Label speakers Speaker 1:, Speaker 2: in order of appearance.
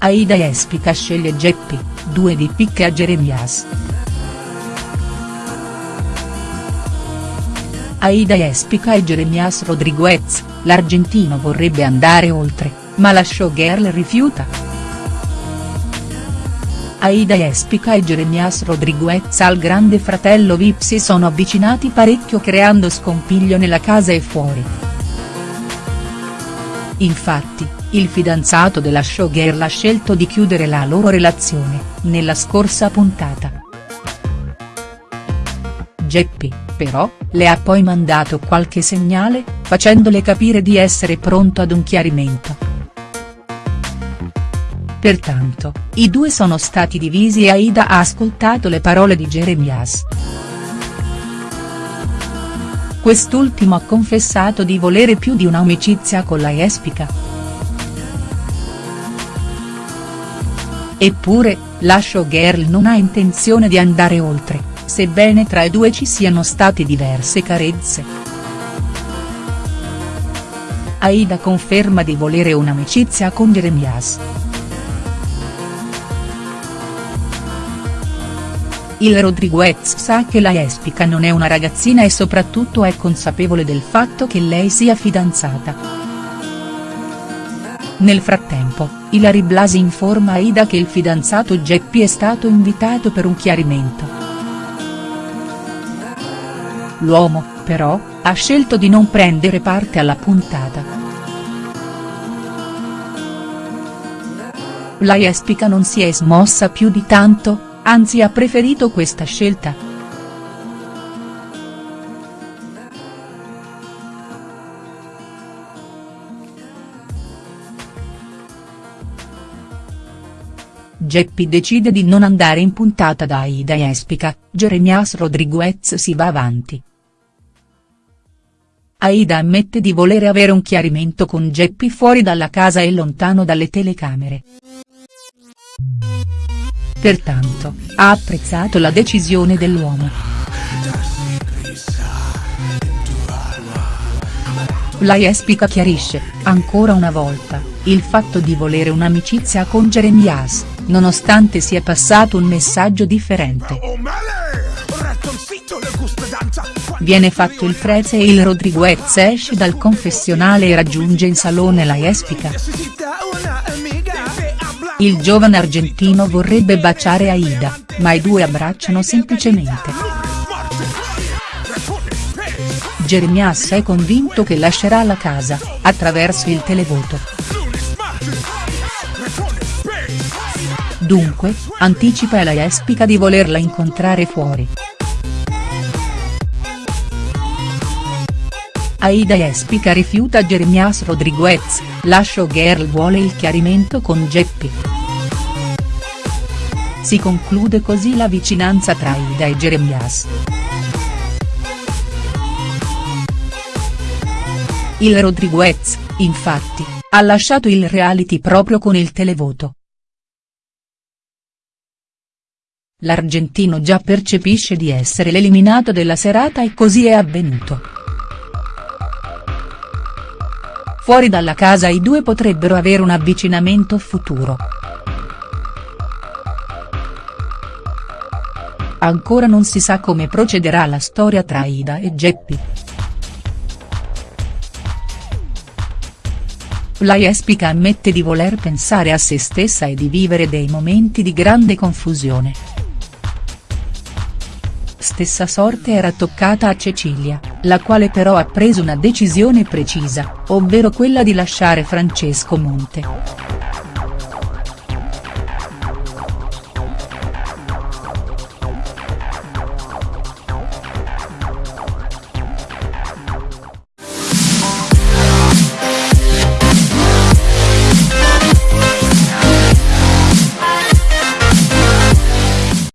Speaker 1: Aida Espica sceglie Geppi, due di picche a Jeremias. Aida Espica e Jeremias Rodriguez, l'argentino vorrebbe andare oltre, ma la showgirl rifiuta. Aida Espica e Jeremias Rodriguez al grande fratello Vip si sono avvicinati parecchio creando scompiglio nella casa e fuori. Infatti, il fidanzato della showgirl ha scelto di chiudere la loro relazione, nella scorsa puntata. Geppi, però, le ha poi mandato qualche segnale, facendole capire di essere pronto ad un chiarimento. Pertanto, i due sono stati divisi e Aida ha ascoltato le parole di Jeremias. Quest'ultimo ha confessato di volere più di un'amicizia con la Espica. Eppure, la showgirl non ha intenzione di andare oltre, sebbene tra i due ci siano state diverse carezze. Aida conferma di volere un'amicizia con Jeremias. Il Rodriguez sa che la Espica non è una ragazzina e soprattutto è consapevole del fatto che lei sia fidanzata. Nel frattempo, Ilari Blasi informa Aida che il fidanzato Geppi è stato invitato per un chiarimento. L'uomo, però, ha scelto di non prendere parte alla puntata. La Espica non si è smossa più di tanto, anzi ha preferito questa scelta. Geppi decide di non andare in puntata da Aida Espica, Jeremias Rodriguez si va avanti. Aida ammette di volere avere un chiarimento con Geppi fuori dalla casa e lontano dalle telecamere. Pertanto, ha apprezzato la decisione dell'uomo. La Jespica chiarisce, ancora una volta, il fatto di volere un'amicizia con Jeremias, nonostante sia passato un messaggio differente. Viene fatto il freze e il Rodriguez esce dal confessionale e raggiunge in salone la Jespica. Il giovane argentino vorrebbe baciare Aida, ma i due abbracciano semplicemente. Jeremias è convinto che lascerà la casa, attraverso il televoto. Dunque, anticipa alla Espica di volerla incontrare fuori. Aida Espica rifiuta Jeremias Rodriguez, la showgirl vuole il chiarimento con Geppi. Si conclude così la vicinanza tra Aida e Jeremias. Il Rodriguez, infatti, ha lasciato il reality proprio con il televoto. L'argentino già percepisce di essere l'eliminato della serata e così è avvenuto. Fuori dalla casa i due potrebbero avere un avvicinamento futuro. Ancora non si sa come procederà la storia tra Ida e Geppi. La Jespica ammette di voler pensare a se stessa e di vivere dei momenti di grande confusione. Stessa sorte era toccata a Cecilia, la quale però ha preso una decisione precisa, ovvero quella di lasciare Francesco Monte.